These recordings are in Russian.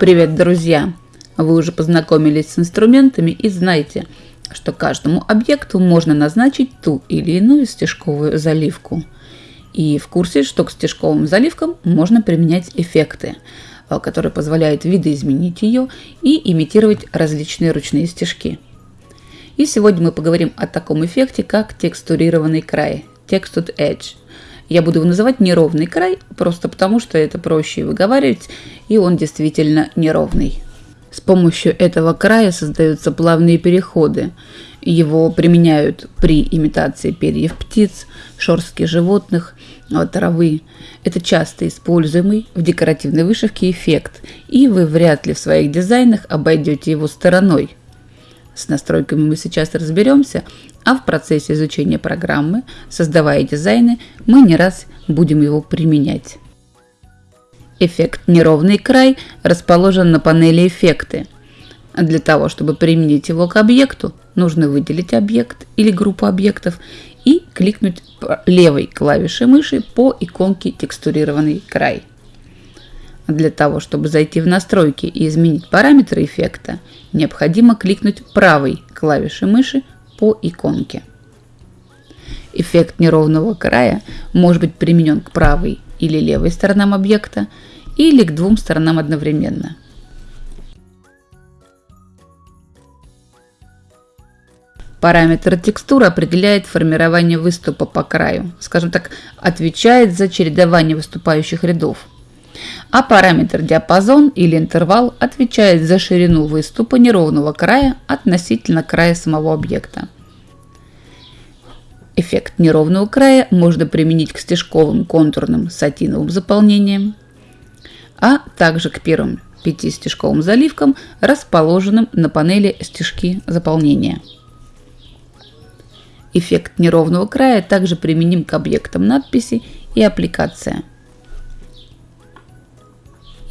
Привет, друзья! Вы уже познакомились с инструментами и знаете, что каждому объекту можно назначить ту или иную стежковую заливку. И в курсе, что к стежковым заливкам можно применять эффекты, э, которые позволяют видоизменить ее и имитировать различные ручные стежки. И сегодня мы поговорим о таком эффекте, как текстурированный край – Textured Edge – я буду его называть неровный край, просто потому что это проще выговаривать, и он действительно неровный. С помощью этого края создаются плавные переходы. Его применяют при имитации перьев птиц, шорстки животных, а, травы. Это часто используемый в декоративной вышивке эффект, и вы вряд ли в своих дизайнах обойдете его стороной. С настройками мы сейчас разберемся, а в процессе изучения программы, создавая дизайны, мы не раз будем его применять. Эффект «Неровный край» расположен на панели «Эффекты». Для того, чтобы применить его к объекту, нужно выделить объект или группу объектов и кликнуть левой клавишей мыши по иконке «Текстурированный край». Для того, чтобы зайти в настройки и изменить параметры эффекта, необходимо кликнуть правой клавишей мыши по иконке. Эффект неровного края может быть применен к правой или левой сторонам объекта или к двум сторонам одновременно. Параметр текстуры определяет формирование выступа по краю, скажем так, отвечает за чередование выступающих рядов – а параметр диапазон или интервал отвечает за ширину выступа неровного края относительно края самого объекта. Эффект неровного края можно применить к стежковым контурным сатиновым заполнениям, а также к первым пяти стежковым заливкам, расположенным на панели стежки заполнения. Эффект неровного края также применим к объектам надписи и аппликация –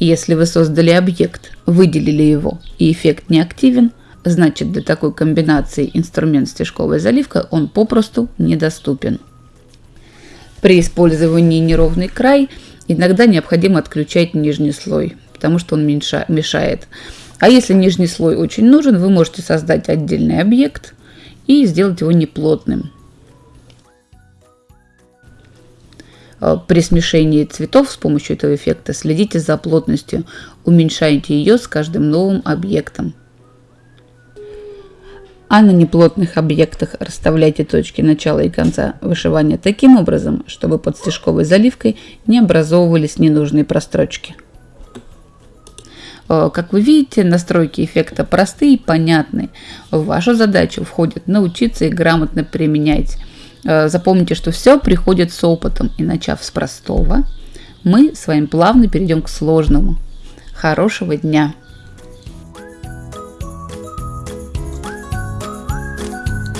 если вы создали объект, выделили его и эффект не активен, значит для такой комбинации инструмент стежковая заливка он попросту недоступен. При использовании неровный край иногда необходимо отключать нижний слой, потому что он мешает. А если нижний слой очень нужен, вы можете создать отдельный объект и сделать его неплотным. При смешении цветов с помощью этого эффекта следите за плотностью, уменьшайте ее с каждым новым объектом. А на неплотных объектах расставляйте точки начала и конца вышивания таким образом, чтобы под стежковой заливкой не образовывались ненужные прострочки. Э, как вы видите, настройки эффекта простые и понятные. В вашу задачу входит научиться их грамотно применять Э, запомните, что все приходит с опытом, и начав с простого, мы с вами плавно перейдем к сложному. Хорошего дня!